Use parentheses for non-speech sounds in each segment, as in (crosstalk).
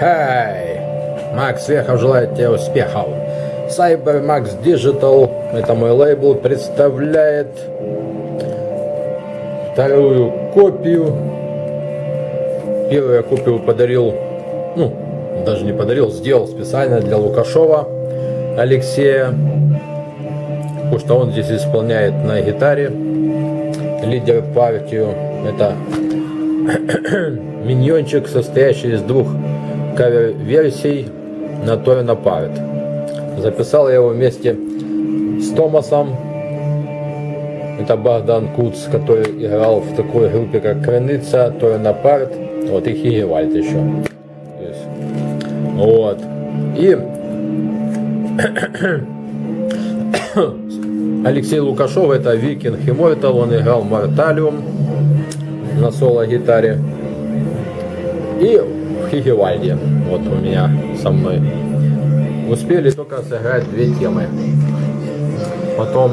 Хай! Макс Вехов желает тебе успехов. CyberMax Digital, это мой лейбл, представляет вторую копию. Первую я копию подарил, ну, даже не подарил, сделал специально для Лукашова Алексея, потому что он здесь исполняет на гитаре лидер партию. Это (clears throat) миньончик, состоящий из двух кавер-версий на то и на парт. Записал я его вместе с Томасом. Это Богдан Куц, который играл в такой группе, как Креница, то и на парт. Вот и Хигевальд еще. Вот. И (coughs) Алексей Лукашов, это Викинг Immortal, он играл Морталиум на соло-гитаре. И Хигевальде, вот у меня со мной. Успели только сыграть две темы. Потом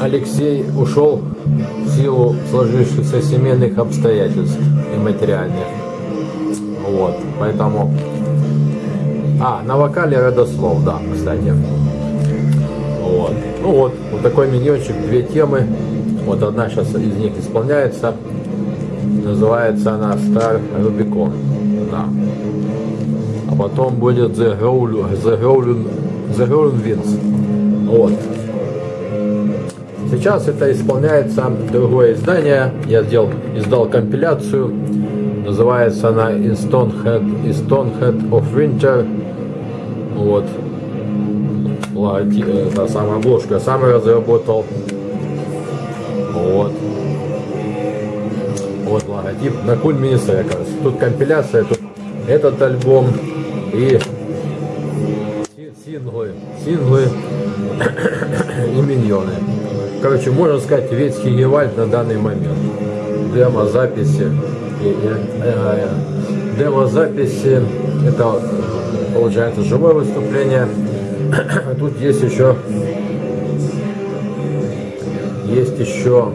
Алексей ушел в силу сложившихся семейных обстоятельств и материальных. Вот, поэтому... А, на вокале родослов, да, кстати. Вот. Ну вот, вот такой миньончик, две темы. Вот одна сейчас из них исполняется. Называется она Star Rubicon. Да. А потом будет The Golden, The Golden Winds. Вот. Сейчас это исполняется другое издание. Я сделал, издал компиляцию. Называется она Stonehead, Stonehead of Winter. Вот логотип, это самая обложку я сам разработал. Вот. Вот логотип на Cool Mini Records. Тут компиляция, тут этот альбом и синглы, синглы и миньоны. Короче, можно сказать, весь Хигевальд на данный момент. Демо-записи. Демо-записи, это получается живое выступление (coughs) Тут есть еще есть еще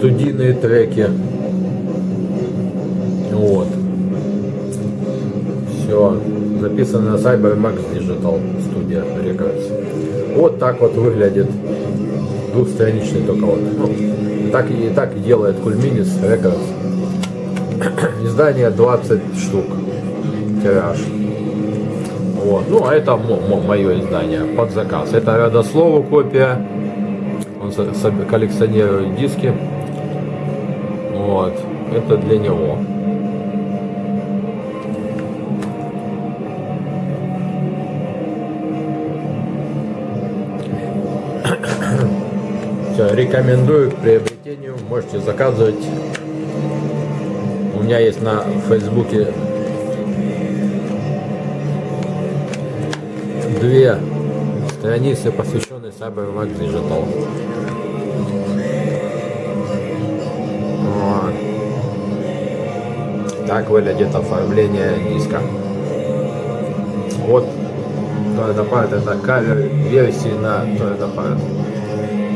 студийные треки. Записано на CyberMax Digital Studio Records. Вот так вот выглядит двухстраничный только вот. Ну, так и так делает Кульминис Records. (coughs) Издание 20 штук. Тираж. Вот. Ну, а это мое издание под заказ. Это родослову копия. Он коллекционирует диски. Вот. Это для него. Рекомендую к приобретению. Можете заказывать. У меня есть на Фейсбуке две страницы, посвященные CyberMax Digital. Вот. Так выглядит оформление диска. Вот Toyota Part это кавер версии на Toyota Part.